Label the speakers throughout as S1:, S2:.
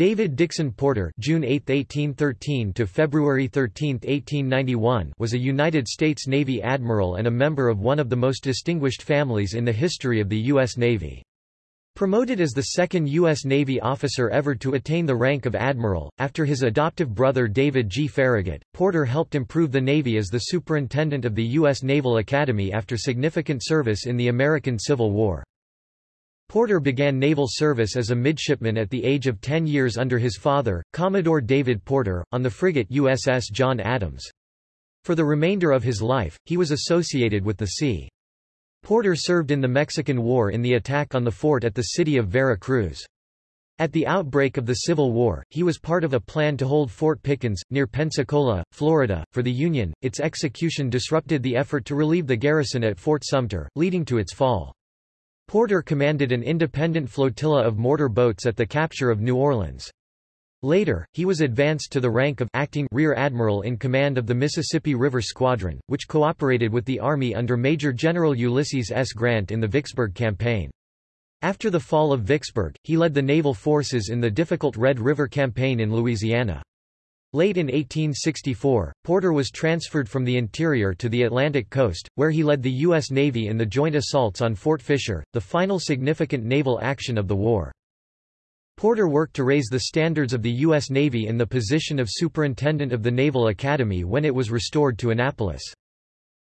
S1: David Dixon Porter June 8, 1813 to February 13, 1891 was a United States Navy admiral and a member of one of the most distinguished families in the history of the U.S. Navy. Promoted as the second U.S. Navy officer ever to attain the rank of admiral, after his adoptive brother David G. Farragut, Porter helped improve the Navy as the superintendent of the U.S. Naval Academy after significant service in the American Civil War. Porter began naval service as a midshipman at the age of 10 years under his father, Commodore David Porter, on the frigate USS John Adams. For the remainder of his life, he was associated with the sea. Porter served in the Mexican War in the attack on the fort at the city of Vera Cruz. At the outbreak of the Civil War, he was part of a plan to hold Fort Pickens, near Pensacola, Florida, for the Union. Its execution disrupted the effort to relieve the garrison at Fort Sumter, leading to its fall. Porter commanded an independent flotilla of mortar boats at the capture of New Orleans. Later, he was advanced to the rank of acting rear admiral in command of the Mississippi River Squadron, which cooperated with the Army under Major General Ulysses S. Grant in the Vicksburg Campaign. After the fall of Vicksburg, he led the naval forces in the difficult Red River Campaign in Louisiana. Late in 1864, Porter was transferred from the interior to the Atlantic coast, where he led the U.S. Navy in the joint assaults on Fort Fisher, the final significant naval action of the war. Porter worked to raise the standards of the U.S. Navy in the position of Superintendent of the Naval Academy when it was restored to Annapolis.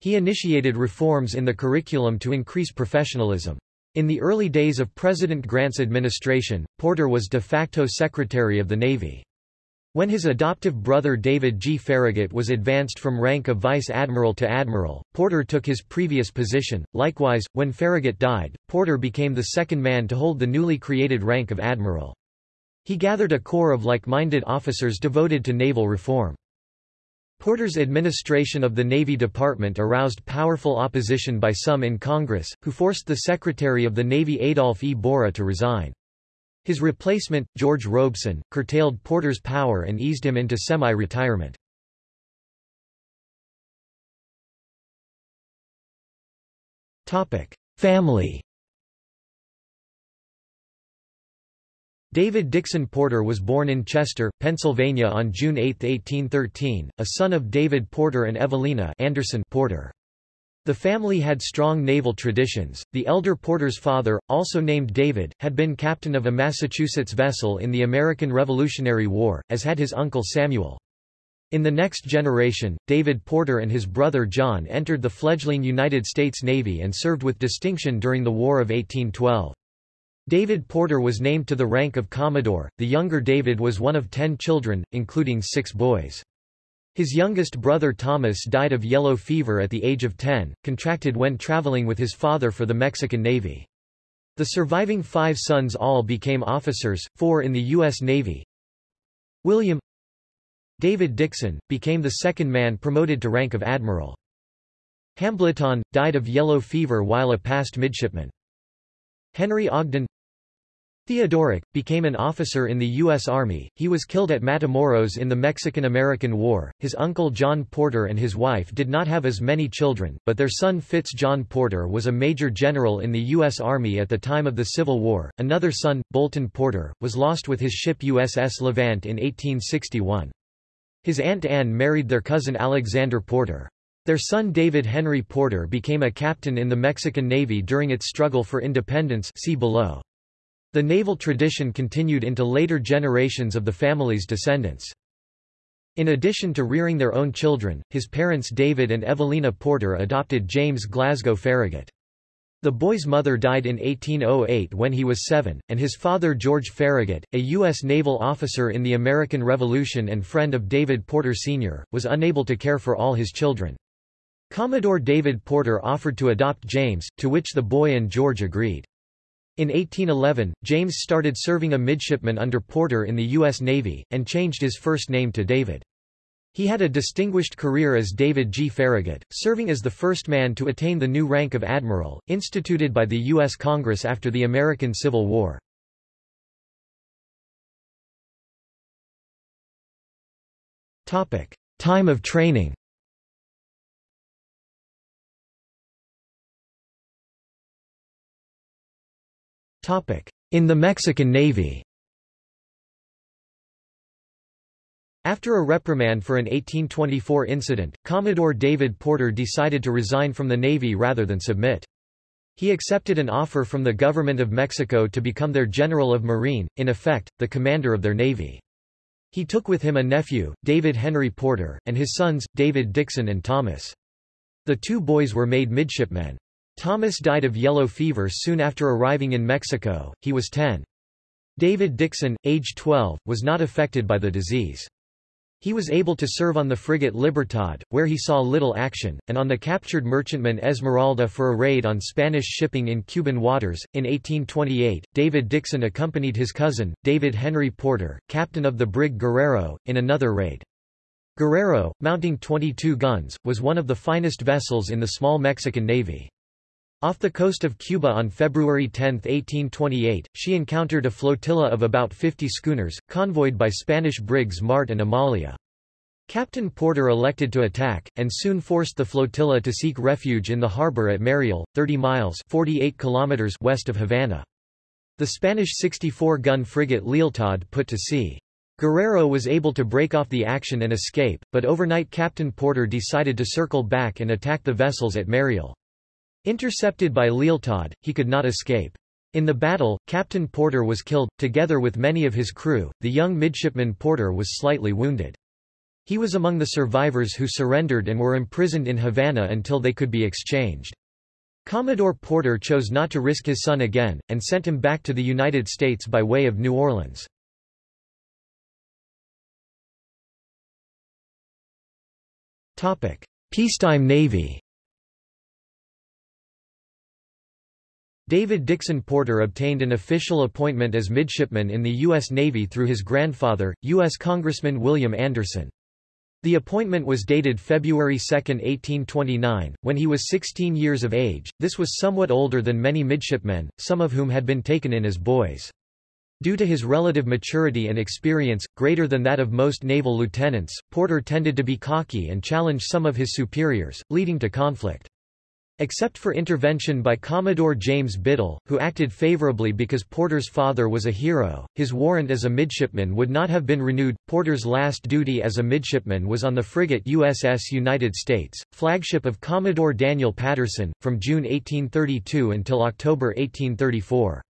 S1: He initiated reforms in the curriculum to increase professionalism. In the early days of President Grant's administration, Porter was de facto Secretary of the Navy. When his adoptive brother David G. Farragut was advanced from rank of vice admiral to admiral, Porter took his previous position. Likewise, when Farragut died, Porter became the second man to hold the newly created rank of admiral. He gathered a corps of like-minded officers devoted to naval reform. Porter's administration of the Navy Department aroused powerful opposition by some in Congress, who forced the Secretary of the Navy Adolph E. Borie to resign. His replacement, George Robeson, curtailed Porter's power and eased him into semi-retirement. Family David Dixon Porter was born in Chester, Pennsylvania on June 8, 1813, a son of David Porter and Evelina Anderson Porter. The family had strong naval traditions. The elder Porter's father, also named David, had been captain of a Massachusetts vessel in the American Revolutionary War, as had his uncle Samuel. In the next generation, David Porter and his brother John entered the fledgling United States Navy and served with distinction during the War of 1812. David Porter was named to the rank of Commodore. The younger David was one of ten children, including six boys. His youngest brother Thomas died of yellow fever at the age of 10, contracted when traveling with his father for the Mexican Navy. The surviving five sons all became officers, four in the U.S. Navy. William David Dixon, became the second man promoted to rank of admiral. Hambleton, died of yellow fever while a passed midshipman. Henry Ogden Theodoric, became an officer in the U.S. Army. He was killed at Matamoros in the Mexican-American War. His uncle John Porter and his wife did not have as many children, but their son Fitz John Porter was a major general in the U.S. Army at the time of the Civil War. Another son, Bolton Porter, was lost with his ship USS Levant in 1861. His aunt Anne married their cousin Alexander Porter. Their son David Henry Porter became a captain in the Mexican Navy during its struggle for independence see below. The naval tradition continued into later generations of the family's descendants. In addition to rearing their own children, his parents David and Evelina Porter adopted James Glasgow Farragut. The boy's mother died in 1808 when he was seven, and his father George Farragut, a U.S. naval officer in the American Revolution and friend of David Porter Sr., was unable to care for all his children. Commodore David Porter offered to adopt James, to which the boy and George agreed. In 1811, James started serving a midshipman under Porter in the U.S. Navy, and changed his first name to David. He had a distinguished career as David G. Farragut, serving as the first man to attain the new rank of admiral, instituted by the U.S. Congress after the American Civil War. Time of training In the Mexican Navy After a reprimand for an 1824 incident, Commodore David Porter decided to resign from the Navy rather than submit. He accepted an offer from the government of Mexico to become their General of Marine, in effect, the commander of their navy. He took with him a nephew, David Henry Porter, and his sons, David Dixon and Thomas. The two boys were made midshipmen. Thomas died of yellow fever soon after arriving in Mexico, he was 10. David Dixon, age 12, was not affected by the disease. He was able to serve on the frigate Libertad, where he saw little action, and on the captured merchantman Esmeralda for a raid on Spanish shipping in Cuban waters. In 1828, David Dixon accompanied his cousin, David Henry Porter, captain of the brig Guerrero, in another raid. Guerrero, mounting 22 guns, was one of the finest vessels in the small Mexican Navy. Off the coast of Cuba on February 10, 1828, she encountered a flotilla of about 50 schooners, convoyed by Spanish brigs Marte and Amalia. Captain Porter elected to attack, and soon forced the flotilla to seek refuge in the harbor at Mariel, 30 miles 48 kilometers west of Havana. The Spanish 64-gun frigate Lealtad put to sea. Guerrero was able to break off the action and escape, but overnight Captain Porter decided to circle back and attack the vessels at Mariel. Intercepted by Lealtad, he could not escape. In the battle, Captain Porter was killed, together with many of his crew, the young midshipman Porter was slightly wounded. He was among the survivors who surrendered and were imprisoned in Havana until they could be exchanged. Commodore Porter chose not to risk his son again, and sent him back to the United States by way of New Orleans. Peacetime Navy David Dixon Porter obtained an official appointment as midshipman in the U.S. Navy through his grandfather, U.S. Congressman William Anderson. The appointment was dated February 2, 1829, when he was 16 years of age. This was somewhat older than many midshipmen, some of whom had been taken in as boys. Due to his relative maturity and experience, greater than that of most naval lieutenants, Porter tended to be cocky and challenge some of his superiors, leading to conflict. Except for intervention by Commodore James Biddle, who acted favorably because Porter's father was a hero, his warrant as a midshipman would not have been renewed. Porter's last duty as a midshipman was on the frigate USS United States, flagship of Commodore Daniel Patterson, from June 1832 until October 1834.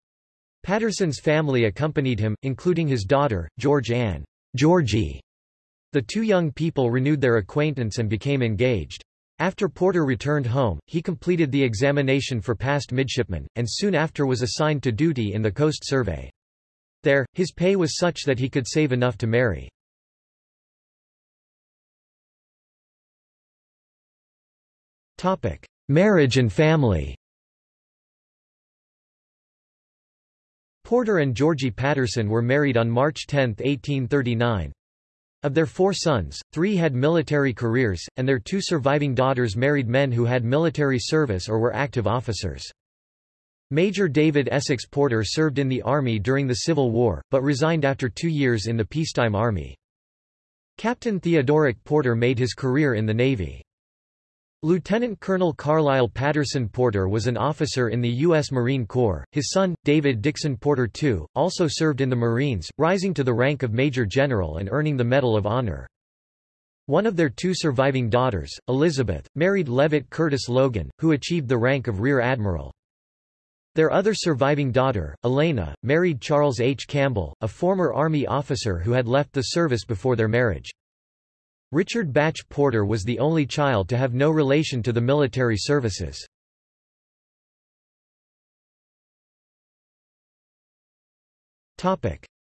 S1: Patterson's family accompanied him, including his daughter, George Ann Georgie. The two young people renewed their acquaintance and became engaged. After Porter returned home, he completed the examination for passed midshipmen, and soon after was assigned to duty in the Coast Survey. There, his pay was such that he could save enough to marry. Marriage and family Porter and Georgie Patterson were married on March 10, 1839. Of their four sons, three had military careers, and their two surviving daughters married men who had military service or were active officers. Major David Essex Porter served in the Army during the Civil War, but resigned after two years in the peacetime Army. Captain Theodoric Porter made his career in the Navy. Lieutenant Colonel Carlisle Patterson Porter was an officer in the U.S. Marine Corps. His son, David Dixon Porter II, also served in the Marines, rising to the rank of Major General and earning the Medal of Honor. One of their two surviving daughters, Elizabeth, married Leavitt Curtis Logan, who achieved the rank of Rear Admiral. Their other surviving daughter, Elena, married Charles H. Campbell, a former Army officer who had left the service before their marriage. Richard Bache Porter was the only child to have no relation to the military services.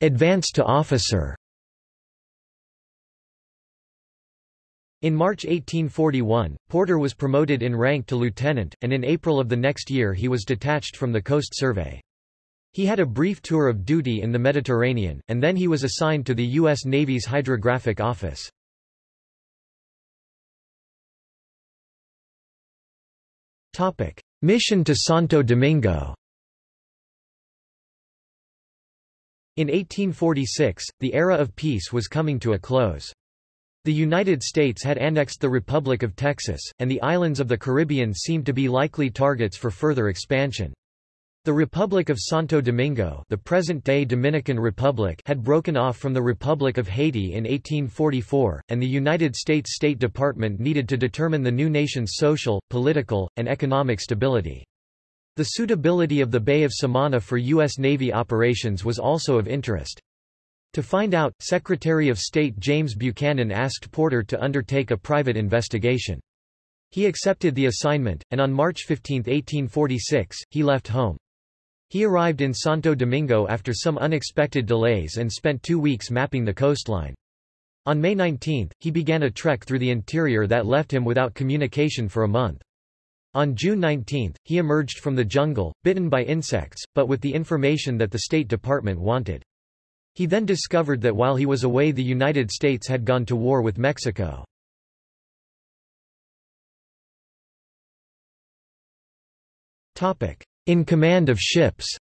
S1: Advance to officer In March 1841, Porter was promoted in rank to lieutenant, and in April of the next year he was detached from the Coast Survey. He had a brief tour of duty in the Mediterranean, and then he was assigned to the U.S. Navy's Hydrographic Office. Mission to Santo Domingo In 1846, the era of peace was coming to a close. The United States had annexed the Republic of Texas, and the islands of the Caribbean seemed to be likely targets for further expansion. The Republic of Santo Domingo the present-day Dominican Republic had broken off from the Republic of Haiti in 1844, and the United States State Department needed to determine the new nation's social, political, and economic stability. The suitability of the Bay of Samana for U.S. Navy operations was also of interest. To find out, Secretary of State James Buchanan asked Porter to undertake a private investigation. He accepted the assignment, and on March 15, 1846, he left home. He arrived in Santo Domingo after some unexpected delays and spent two weeks mapping the coastline. On May 19, he began a trek through the interior that left him without communication for a month. On June 19, he emerged from the jungle, bitten by insects, but with the information that the State Department wanted. He then discovered that while he was away the United States had gone to war with Mexico. In command of ships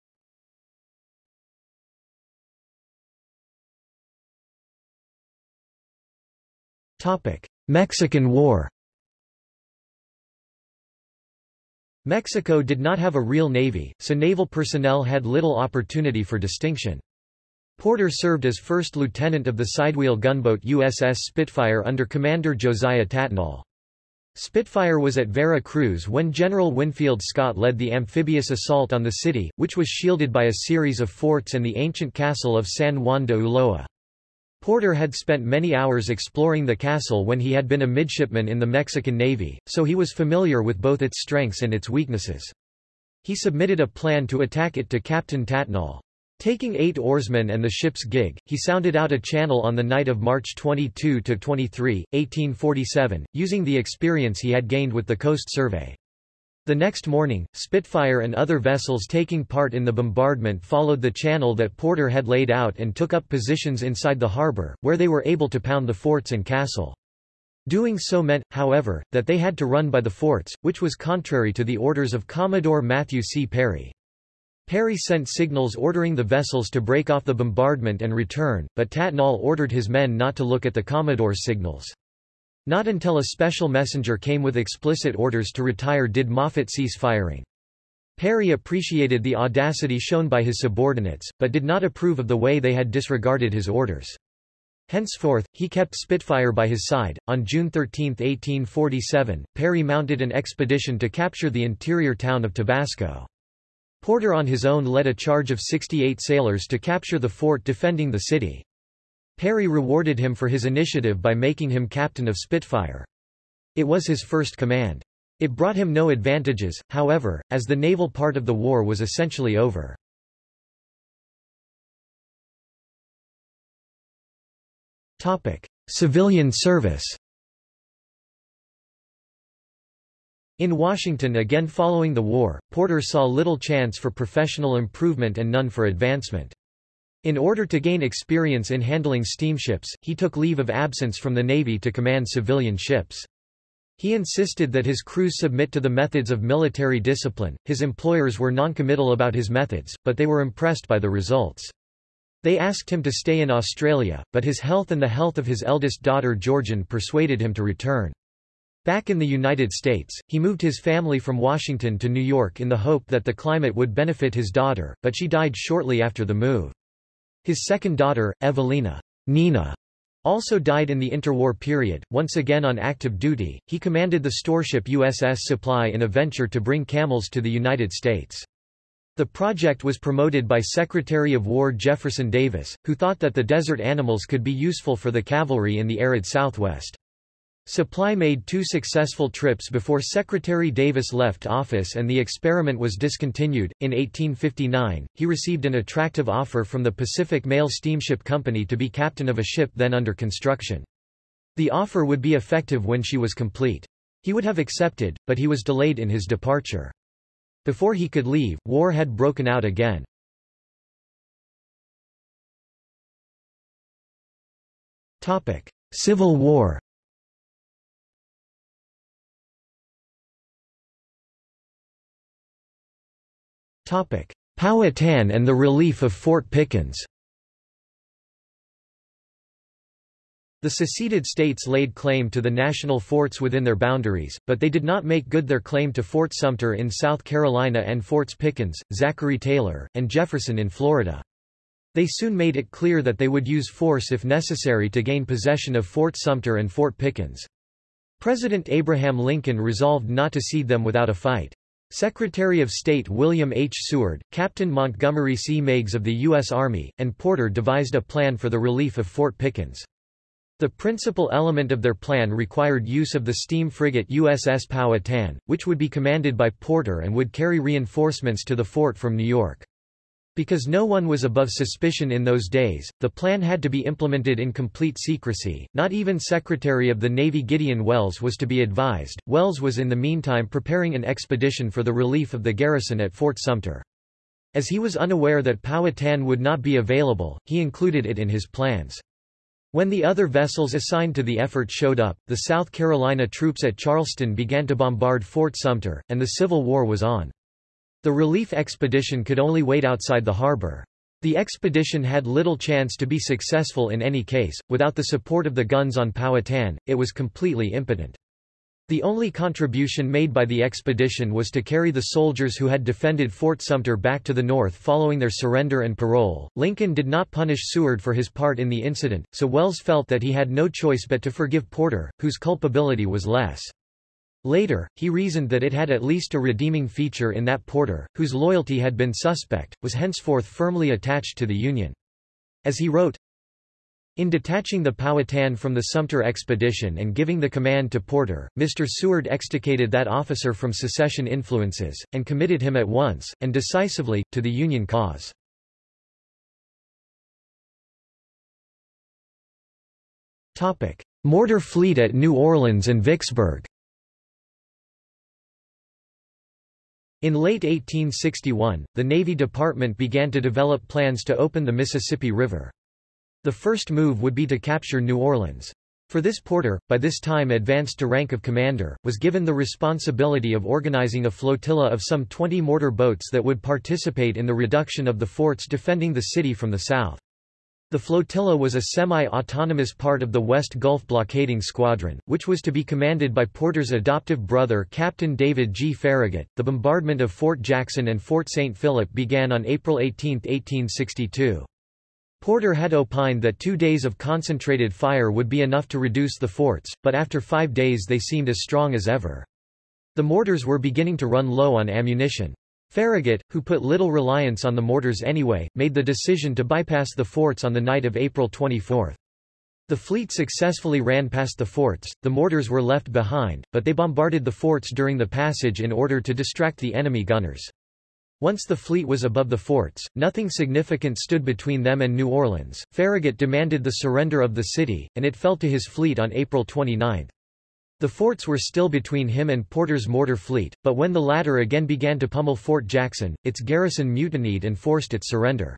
S1: Mexican War Mexico did not have a real navy, so naval personnel had little opportunity for distinction. Porter served as first lieutenant of the sidewheel gunboat USS Spitfire under Commander Josiah Tattnall. Spitfire was at Vera Cruz when General Winfield Scott led the amphibious assault on the city, which was shielded by a series of forts and the ancient castle of San Juan de Ulloa. Porter had spent many hours exploring the castle when he had been a midshipman in the Mexican Navy, so he was familiar with both its strengths and its weaknesses. He submitted a plan to attack it to Captain Tattnall. Taking eight oarsmen and the ship's gig, he sounded out a channel on the night of March 22–23, 1847, using the experience he had gained with the Coast Survey. The next morning, Spitfire and other vessels taking part in the bombardment followed the channel that Porter had laid out and took up positions inside the harbor, where they were able to pound the forts and castle. Doing so meant, however, that they had to run by the forts, which was contrary to the orders of Commodore Matthew C. Perry. Perry sent signals ordering the vessels to break off the bombardment and return, but Tattnall ordered his men not to look at the Commodore's signals. Not until a special messenger came with explicit orders to retire did Moffett cease firing. Perry appreciated the audacity shown by his subordinates, but did not approve of the way they had disregarded his orders. Henceforth, he kept Spitfire by his side. On June 13, 1847, Perry mounted an expedition to capture the interior town of Tabasco. Porter on his own led a charge of 68 sailors to capture the fort defending the city. Perry rewarded him for his initiative by making him captain of Spitfire. It was his first command. It brought him no advantages, however, as the naval part of the war was essentially over. Civilian service In Washington again following the war, Porter saw little chance for professional improvement and none for advancement. In order to gain experience in handling steamships, he took leave of absence from the Navy to command civilian ships. He insisted that his crews submit to the methods of military discipline. His employers were noncommittal about his methods, but they were impressed by the results. They asked him to stay in Australia, but his health and the health of his eldest daughter Georgian persuaded him to return. Back in the United States, he moved his family from Washington to New York in the hope that the climate would benefit his daughter, but she died shortly after the move. His second daughter, Evelina Nina, also died in the interwar period. Once again on active duty, he commanded the storeship USS Supply in a venture to bring camels to the United States. The project was promoted by Secretary of War Jefferson Davis, who thought that the desert animals could be useful for the cavalry in the arid Southwest. Supply made two successful trips before Secretary Davis left office and the experiment was discontinued. In 1859, he received an attractive offer from the Pacific Mail Steamship Company to be captain of a ship then under construction. The offer would be effective when she was complete. He would have accepted, but he was delayed in his departure. Before he could leave, war had broken out again. Civil War Powhatan and the relief of Fort Pickens The seceded states laid claim to the national forts within their boundaries, but they did not make good their claim to Fort Sumter in South Carolina and Forts Pickens, Zachary Taylor, and Jefferson in Florida. They soon made it clear that they would use force if necessary to gain possession of Fort Sumter and Fort Pickens. President Abraham Lincoln resolved not to cede them without a fight. Secretary of State William H. Seward, Captain Montgomery C. Meigs of the U.S. Army, and Porter devised a plan for the relief of Fort Pickens. The principal element of their plan required use of the steam frigate USS Powhatan, which would be commanded by Porter and would carry reinforcements to the fort from New York. Because no one was above suspicion in those days, the plan had to be implemented in complete secrecy. Not even Secretary of the Navy Gideon Welles was to be advised. Welles was in the meantime preparing an expedition for the relief of the garrison at Fort Sumter. As he was unaware that Powhatan would not be available, he included it in his plans. When the other vessels assigned to the effort showed up, the South Carolina troops at Charleston began to bombard Fort Sumter, and the Civil War was on. The relief expedition could only wait outside the harbor. The expedition had little chance to be successful in any case, without the support of the guns on Powhatan, it was completely impotent. The only contribution made by the expedition was to carry the soldiers who had defended Fort Sumter back to the north following their surrender and parole. Lincoln did not punish Seward for his part in the incident, so Welles felt that he had no choice but to forgive Porter, whose culpability was less. Later, he reasoned that it had at least a redeeming feature in that Porter, whose loyalty had been suspect, was henceforth firmly attached to the Union. As he wrote, in detaching the Powhatan from the Sumter expedition and giving the command to Porter, Mr. Seward extricated that officer from secession influences, and committed him at once, and decisively, to the Union cause. Mortar fleet at New Orleans and Vicksburg In late 1861, the Navy Department began to develop plans to open the Mississippi River. The first move would be to capture New Orleans. For this Porter, by this time advanced to rank of commander, was given the responsibility of organizing a flotilla of some 20 mortar boats that would participate in the reduction of the forts defending the city from the south. The flotilla was a semi-autonomous part of the West Gulf Blockading Squadron, which was to be commanded by Porter's adoptive brother Captain David G. Farragut. The bombardment of Fort Jackson and Fort St. Philip began on April 18, 1862. Porter had opined that two days of concentrated fire would be enough to reduce the forts, but after five days they seemed as strong as ever. The mortars were beginning to run low on ammunition. Farragut, who put little reliance on the mortars anyway, made the decision to bypass the forts on the night of April 24. The fleet successfully ran past the forts, the mortars were left behind, but they bombarded the forts during the passage in order to distract the enemy gunners. Once the fleet was above the forts, nothing significant stood between them and New Orleans. Farragut demanded the surrender of the city, and it fell to his fleet on April 29. The forts were still between him and Porter's mortar fleet, but when the latter again began to pummel Fort Jackson, its garrison mutinied and forced its surrender.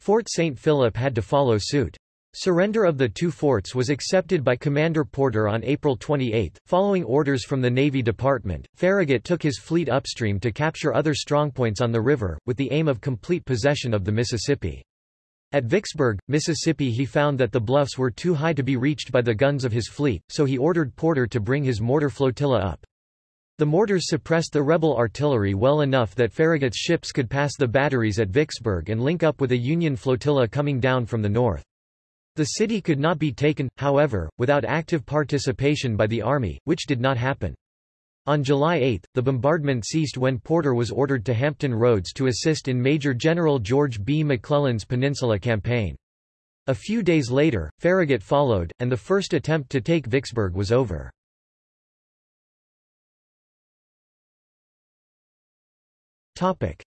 S1: Fort St. Philip had to follow suit. Surrender of the two forts was accepted by Commander Porter on April 28. Following orders from the Navy Department, Farragut took his fleet upstream to capture other strongpoints on the river, with the aim of complete possession of the Mississippi. At Vicksburg, Mississippi he found that the bluffs were too high to be reached by the guns of his fleet, so he ordered Porter to bring his mortar flotilla up. The mortars suppressed the rebel artillery well enough that Farragut's ships could pass the batteries at Vicksburg and link up with a Union flotilla coming down from the north. The city could not be taken, however, without active participation by the army, which did not happen. On July 8, the bombardment ceased when Porter was ordered to Hampton Roads to assist in Major General George B. McClellan's Peninsula Campaign. A few days later, Farragut followed, and the first attempt to take Vicksburg was over.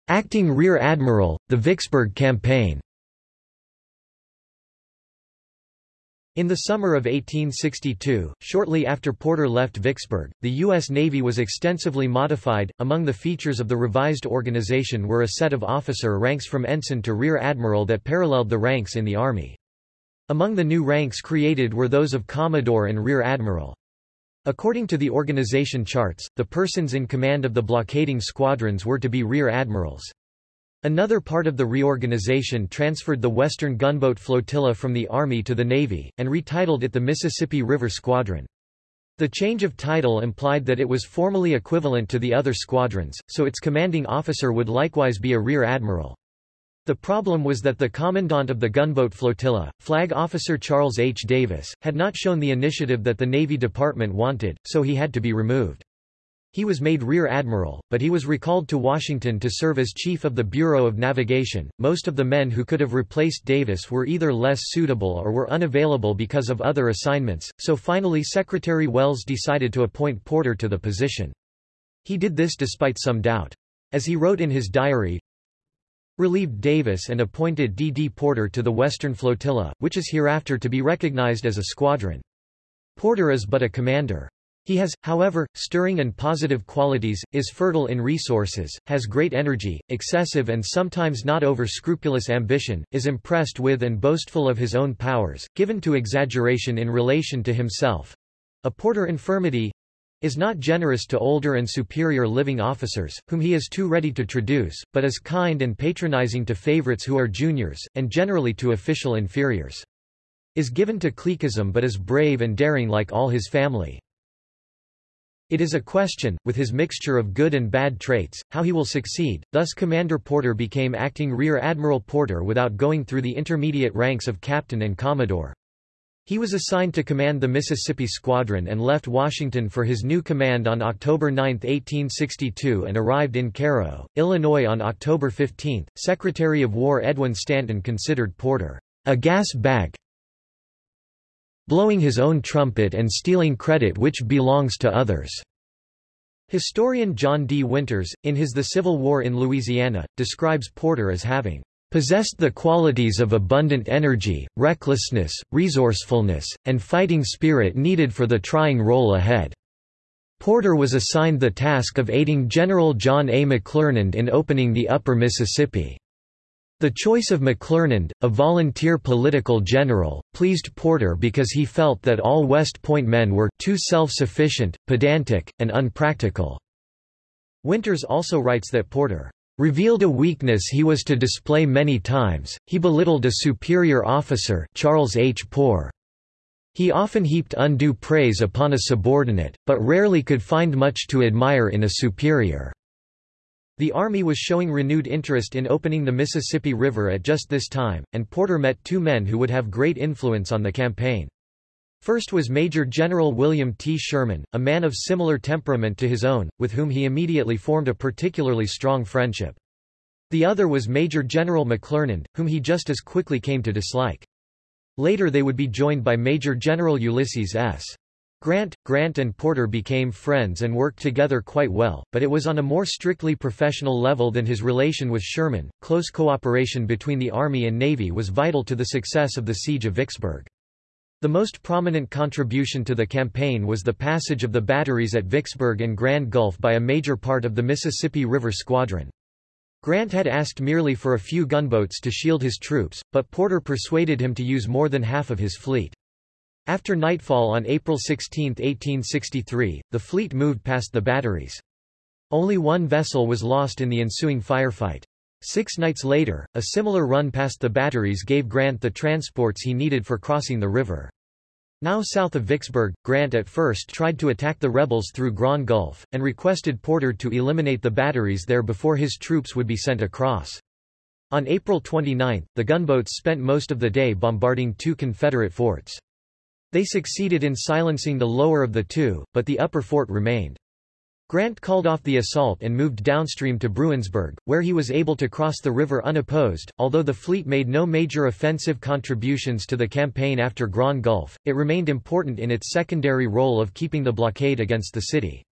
S1: Acting Rear Admiral, the Vicksburg Campaign In the summer of 1862, shortly after Porter left Vicksburg, the U.S. Navy was extensively modified. Among the features of the revised organization were a set of officer ranks from ensign to rear admiral that paralleled the ranks in the Army. Among the new ranks created were those of Commodore and Rear Admiral. According to the organization charts, the persons in command of the blockading squadrons were to be rear admirals. Another part of the reorganization transferred the Western Gunboat Flotilla from the Army to the Navy, and retitled it the Mississippi River Squadron. The change of title implied that it was formally equivalent to the other squadrons, so its commanding officer would likewise be a rear admiral. The problem was that the commandant of the gunboat flotilla, Flag Officer Charles H. Davis, had not shown the initiative that the Navy Department wanted, so he had to be removed. He was made Rear Admiral, but he was recalled to Washington to serve as Chief of the Bureau of Navigation. Most of the men who could have replaced Davis were either less suitable or were unavailable because of other assignments, so finally Secretary Welles decided to appoint Porter to the position. He did this despite some doubt. As he wrote in his diary, relieved Davis and appointed D. D. Porter to the Western Flotilla, which is hereafter to be recognized as a squadron. Porter is but a commander. He has, however, stirring and positive qualities, is fertile in resources, has great energy, excessive and sometimes not over-scrupulous ambition, is impressed with and boastful of his own powers, given to exaggeration in relation to himself—a Porter infirmity, is not generous to older and superior living officers, whom he is too ready to traduce, but is kind and patronizing to favorites who are juniors, and generally to official inferiors. Is given to cliquism but is brave and daring like all his family. It is a question, with his mixture of good and bad traits, how he will succeed, thus Commander Porter became acting Rear Admiral Porter without going through the intermediate ranks of captain and commodore. He was assigned to command the Mississippi Squadron and left Washington for his new command on October 9, 1862 and arrived in Cairo, Illinois on October 15. Secretary of War Edwin Stanton considered Porter a gas bag blowing his own trumpet and stealing credit which belongs to others. Historian John D. Winters, in his The Civil War in Louisiana, describes Porter as having possessed the qualities of abundant energy, recklessness, resourcefulness, and fighting spirit needed for the trying role ahead. Porter was assigned the task of aiding General John A. McClernand in opening the Upper Mississippi. The choice of McClernand, a volunteer political general, pleased Porter because he felt that all West Point men were too self-sufficient, pedantic, and unpractical. Winters also writes that Porter revealed a weakness he was to display many times, he belittled a superior officer Charles H. Poor. He often heaped undue praise upon a subordinate, but rarely could find much to admire in a superior. The Army was showing renewed interest in opening the Mississippi River at just this time, and Porter met two men who would have great influence on the campaign. First was Major General William T. Sherman, a man of similar temperament to his own, with whom he immediately formed a particularly strong friendship. The other was Major General McClernand, whom he just as quickly came to dislike. Later they would be joined by Major General Ulysses S. Grant, Grant and Porter became friends and worked together quite well, but it was on a more strictly professional level than his relation with Sherman. Close cooperation between the Army and Navy was vital to the success of the Siege of Vicksburg. The most prominent contribution to the campaign was the passage of the batteries at Vicksburg and Grand Gulf by a major part of the Mississippi River Squadron. Grant had asked merely for a few gunboats to shield his troops, but Porter persuaded him to use more than half of his fleet. After nightfall on April 16, 1863, the fleet moved past the batteries. Only one vessel was lost in the ensuing firefight. Six nights later, a similar run past the batteries gave Grant the transports he needed for crossing the river. Now south of Vicksburg, Grant at first tried to attack the rebels through Grand Gulf, and requested Porter to eliminate the batteries there before his troops would be sent across. On April 29, the gunboats spent most of the day bombarding two Confederate forts. They succeeded in silencing the lower of the two, but the upper fort remained. Grant called off the assault and moved downstream to Bruinsburg, where he was able to cross the river unopposed. Although the fleet made no major offensive contributions to the campaign after Grand Gulf, it remained important in its secondary role of keeping the blockade against the city.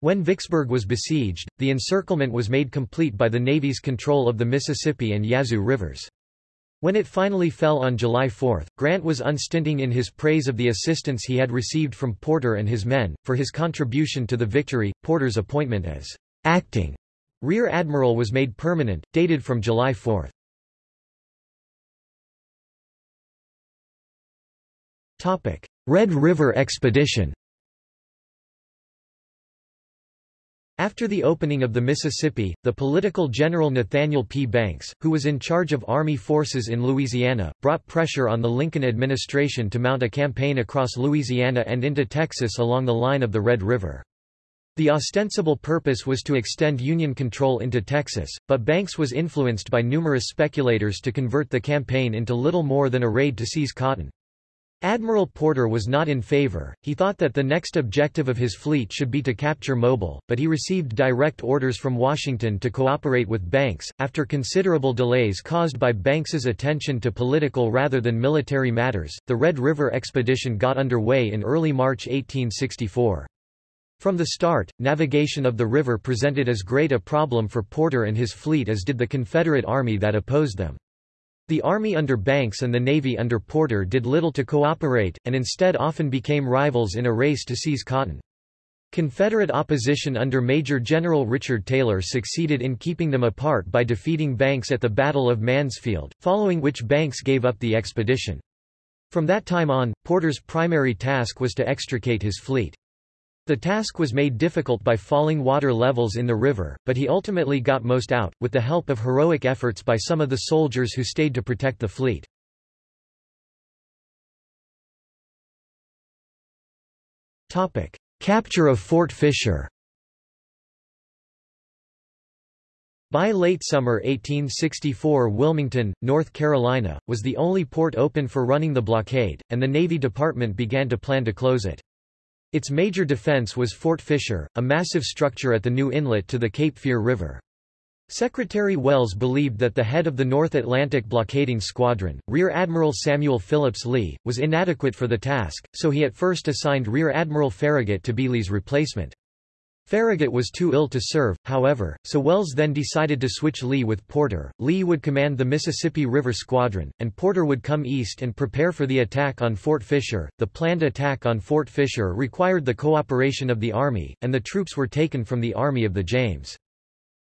S1: When Vicksburg was besieged, the encirclement was made complete by the Navy's control of the Mississippi and Yazoo rivers. When it finally fell on July 4, Grant was unstinting in his praise of the assistance he had received from Porter and his men, for his contribution to the victory. Porter's appointment as acting rear admiral was made permanent, dated from July 4. Red River Expedition After the opening of the Mississippi, the political general Nathaniel P. Banks, who was in charge of Army forces in Louisiana, brought pressure on the Lincoln administration to mount a campaign across Louisiana and into Texas along the line of the Red River. The ostensible purpose was to extend Union control into Texas, but Banks was influenced by numerous speculators to convert the campaign into little more than a raid to seize cotton. Admiral Porter was not in favor, he thought that the next objective of his fleet should be to capture Mobile, but he received direct orders from Washington to cooperate with Banks. After considerable delays caused by Banks's attention to political rather than military matters, the Red River expedition got underway in early March 1864. From the start, navigation of the river presented as great a problem for Porter and his fleet as did the Confederate Army that opposed them. The Army under Banks and the Navy under Porter did little to cooperate, and instead often became rivals in a race to seize cotton. Confederate opposition under Major General Richard Taylor succeeded in keeping them apart by defeating Banks at the Battle of Mansfield, following which Banks gave up the expedition. From that time on, Porter's primary task was to extricate his fleet. The task was made difficult by falling water levels in the river, but he ultimately got most out, with the help of heroic efforts by some of the soldiers who stayed to protect the fleet. Capture of Fort Fisher By late summer 1864 Wilmington, North Carolina, was the only port open for running the blockade, and the Navy Department began to plan to close it. Its major defense was Fort Fisher, a massive structure at the new inlet to the Cape Fear River. Secretary Welles believed that the head of the North Atlantic blockading squadron, Rear Admiral Samuel Phillips Lee, was inadequate for the task, so he at first assigned Rear Admiral Farragut to be Lee's replacement. Farragut was too ill to serve, however, so Welles then decided to switch Lee with Porter. Lee would command the Mississippi River Squadron, and Porter would come east and prepare for the attack on Fort Fisher. The planned attack on Fort Fisher required the cooperation of the Army, and the troops were taken from the Army of the James.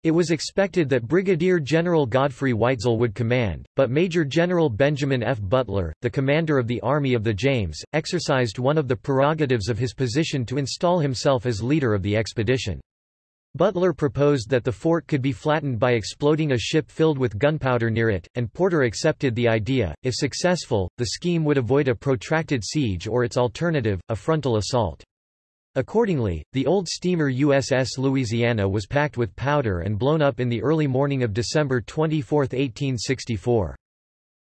S1: It was expected that Brigadier General Godfrey Weitzel would command, but Major General Benjamin F. Butler, the commander of the Army of the James, exercised one of the prerogatives of his position to install himself as leader of the expedition. Butler proposed that the fort could be flattened by exploding a ship filled with gunpowder near it, and Porter accepted the idea. If successful, the scheme would avoid a protracted siege or its alternative, a frontal assault. Accordingly, the old steamer USS Louisiana was packed with powder and blown up in the early morning of December 24, 1864.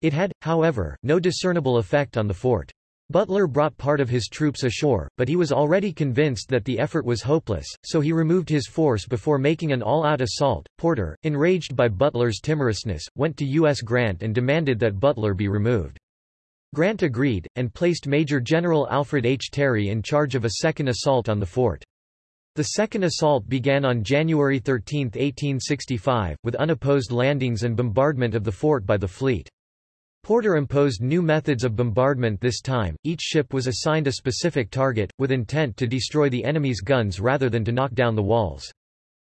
S1: It had, however, no discernible effect on the fort. Butler brought part of his troops ashore, but he was already convinced that the effort was hopeless, so he removed his force before making an all-out assault. Porter, enraged by Butler's timorousness, went to U.S. Grant and demanded that Butler be removed. Grant agreed, and placed Major General Alfred H. Terry in charge of a second assault on the fort. The second assault began on January 13, 1865, with unopposed landings and bombardment of the fort by the fleet. Porter imposed new methods of bombardment this time, each ship was assigned a specific target, with intent to destroy the enemy's guns rather than to knock down the walls.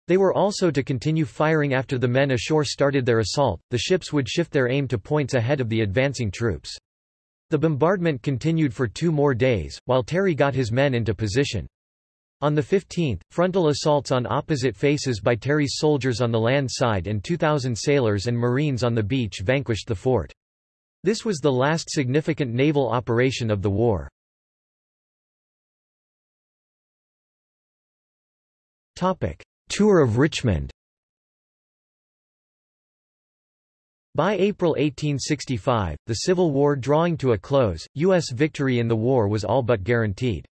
S1: They were also to continue firing after the men ashore started their assault, the ships would shift their aim to points ahead of the advancing troops. The bombardment continued for two more days, while Terry got his men into position. On the 15th, frontal assaults on opposite faces by Terry's soldiers on the land side and 2,000 sailors and Marines on the beach vanquished the fort. This was the last significant naval operation of the war. Tour of Richmond By April 1865, the Civil War drawing to a close, U.S. victory in the war was all but guaranteed.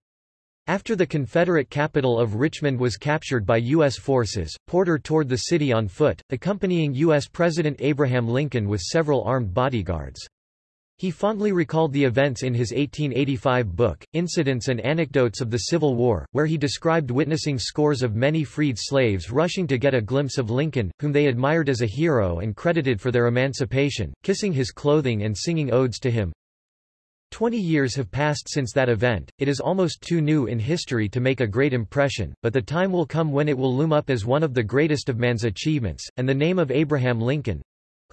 S1: After the Confederate capital of Richmond was captured by U.S. forces, Porter toured the city on foot, accompanying U.S. President Abraham Lincoln with several armed bodyguards. He fondly recalled the events in his 1885 book, Incidents and Anecdotes of the Civil War, where he described witnessing scores of many freed slaves rushing to get a glimpse of Lincoln, whom they admired as a hero and credited for their emancipation, kissing his clothing and singing odes to him. Twenty years have passed since that event, it is almost too new in history to make a great impression, but the time will come when it will loom up as one of the greatest of man's achievements, and the name of Abraham Lincoln,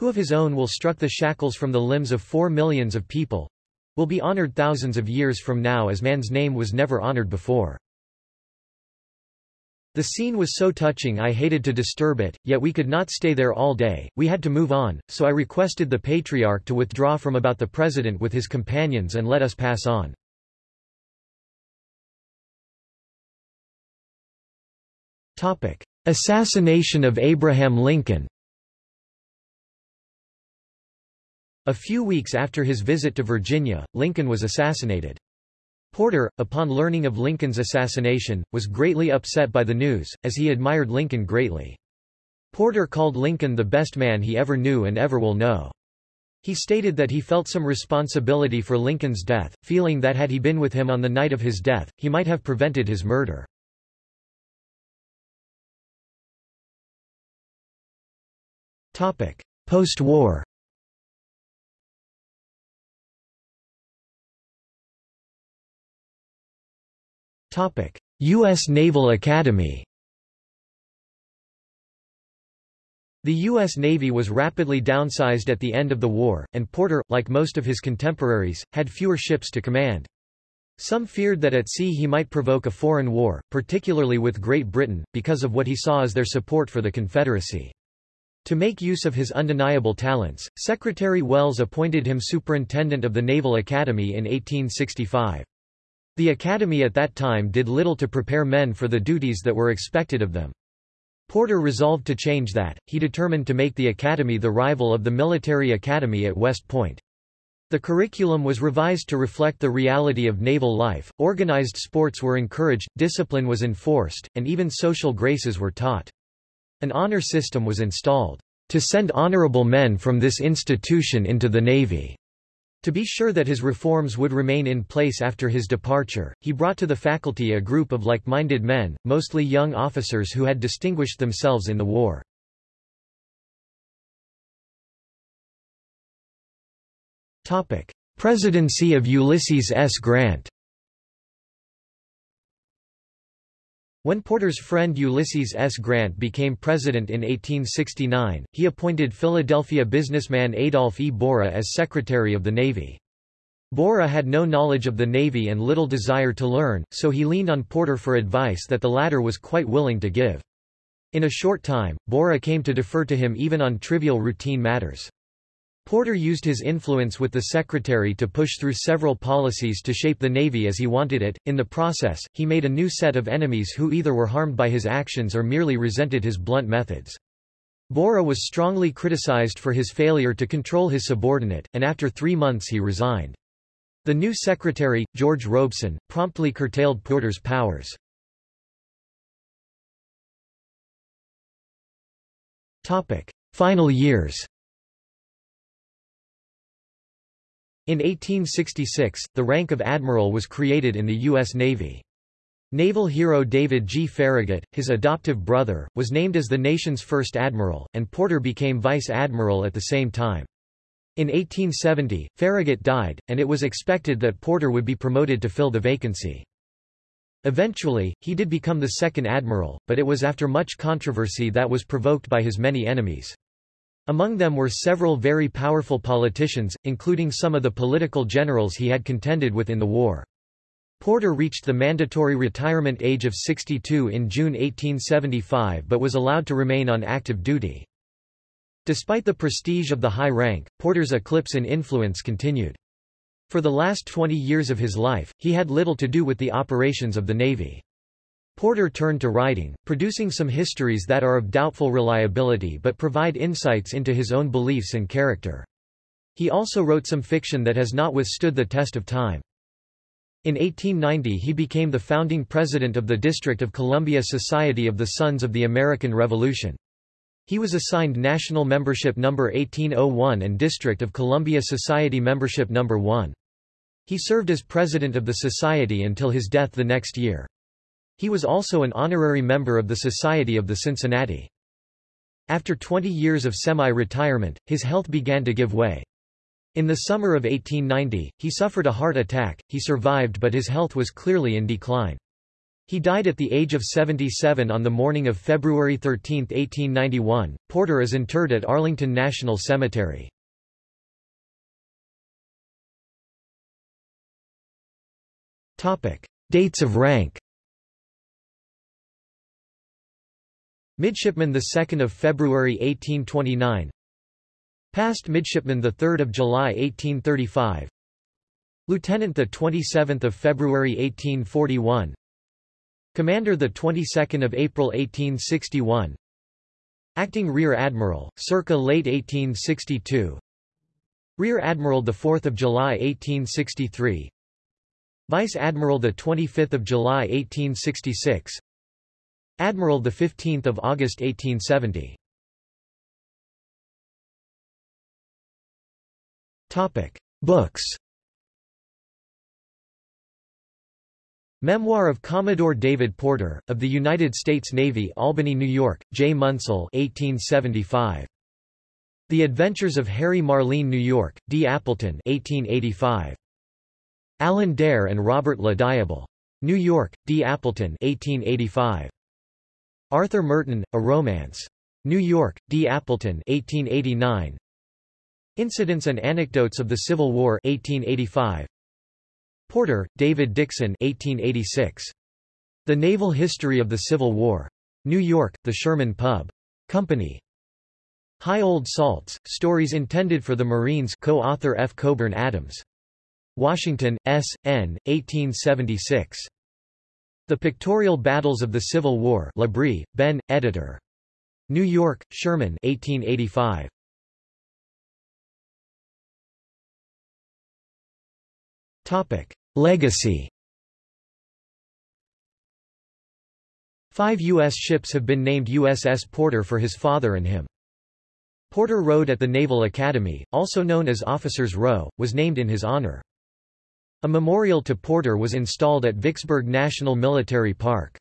S1: who of his own will struck the shackles from the limbs of four millions of people, will be honored thousands of years from now as man's name was never honored before. The scene was so touching I hated to disturb it, yet we could not stay there all day, we had to move on, so I requested the Patriarch to withdraw from about the President with his companions and let us pass on. Assassination of Abraham Lincoln A few weeks after his visit to Virginia, Lincoln was assassinated. Porter, upon learning of Lincoln's assassination, was greatly upset by the news, as he admired Lincoln greatly. Porter called Lincoln the best man he ever knew and ever will know. He stated that he felt some responsibility for Lincoln's death, feeling that had he been with him on the night of his death, he might have prevented his murder. Post-war U.S. Naval Academy The U.S. Navy was rapidly downsized at the end of the war, and Porter, like most of his contemporaries, had fewer ships to command. Some feared that at sea he might provoke a foreign war, particularly with Great Britain, because of what he saw as their support for the Confederacy. To make use of his undeniable talents, Secretary Welles appointed him superintendent of the Naval Academy in 1865. The academy at that time did little to prepare men for the duties that were expected of them. Porter resolved to change that, he determined to make the academy the rival of the military academy at West Point. The curriculum was revised to reflect the reality of naval life, organized sports were encouraged, discipline was enforced, and even social graces were taught. An honor system was installed, to send honorable men from this institution into the Navy. To be sure that his reforms would remain in place after his departure, he brought to the faculty a group of like-minded men, mostly young officers who had distinguished themselves in the war. Presidency of Ulysses S. Grant When Porter's friend Ulysses S. Grant became president in 1869, he appointed Philadelphia businessman Adolph E. Borie as Secretary of the Navy. Borie had no knowledge of the Navy and little desire to learn, so he leaned on Porter for advice that the latter was quite willing to give. In a short time, Borah came to defer to him even on trivial routine matters. Porter used his influence with the Secretary to push through several policies to shape the Navy as he wanted it. In the process, he made a new set of enemies who either were harmed by his actions or merely resented his blunt methods. Borie was strongly criticized for his failure to control his subordinate, and after three months he resigned. The new secretary, George Robeson, promptly curtailed Porter's powers. Final years In 1866, the rank of admiral was created in the U.S. Navy. Naval hero David G. Farragut, his adoptive brother, was named as the nation's first admiral, and Porter became vice admiral at the same time. In 1870, Farragut died, and it was expected that Porter would be promoted to fill the vacancy. Eventually, he did become the second admiral, but it was after much controversy that was provoked by his many enemies. Among them were several very powerful politicians, including some of the political generals he had contended with in the war. Porter reached the mandatory retirement age of 62 in June 1875 but was allowed to remain on active duty. Despite the prestige of the high rank, Porter's eclipse in influence continued. For the last 20 years of his life, he had little to do with the operations of the Navy. Porter turned to writing, producing some histories that are of doubtful reliability but provide insights into his own beliefs and character. He also wrote some fiction that has not withstood the test of time. In 1890 he became the founding president of the District of Columbia Society of the Sons of the American Revolution. He was assigned National Membership Number 1801 and District of Columbia Society Membership Number 1. He served as president of the society until his death the next year. He was also an honorary member of the Society of the Cincinnati. After 20 years of semi-retirement, his health began to give way. In the summer of 1890, he suffered a heart attack, he survived but his health was clearly in decline. He died at the age of 77 on the morning of February 13, 1891. Porter is interred at Arlington National Cemetery. Dates of rank Midshipman 2 February 1829 Passed Midshipman 3 July 1835 Lieutenant 27 February 1841 Commander 22 April 1861 Acting Rear Admiral, circa late 1862 Rear Admiral 4 July 1863 Vice Admiral 25 July 1866 Admiral 15 August 1870 Topic Books Memoir of Commodore David Porter, of the United States Navy Albany, New York, J. Munsell 1875. The Adventures of Harry Marline New York, D. Appleton 1885. Alan Dare and Robert Le Diable. New York, D. Appleton 1885. Arthur Merton, A Romance. New York, D. Appleton 1889. Incidents and Anecdotes of the Civil War 1885. Porter, David Dixon 1886. The Naval History of the Civil War. New York, The Sherman Pub. Company. High Old Salts, Stories Intended for the Marines co-author F. Colburn Adams. Washington, S. N., 1876. The Pictorial Battles of the Civil War Labrie, Ben, editor. New York, Sherman 1885. Topic. Legacy Five U.S. ships have been named USS Porter for his father and him. Porter Road at the Naval Academy, also known as Officers Row, was named in his honor. A memorial to Porter was installed at Vicksburg National Military Park.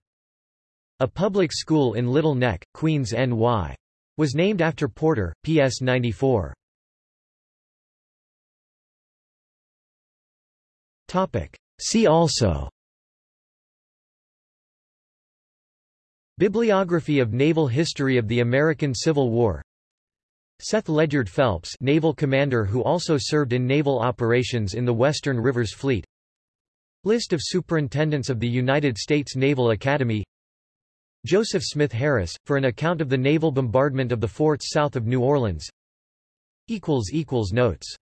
S1: A public school in Little Neck, Queens, NY. was named after Porter, PS 94. See also Bibliography of Naval History of the American Civil War Seth Ledyard Phelps naval commander who also served in naval operations in the Western Rivers Fleet. List of Superintendents of the United States Naval Academy. Joseph Smith Harris, for an account of the naval bombardment of the forts south of New Orleans. Notes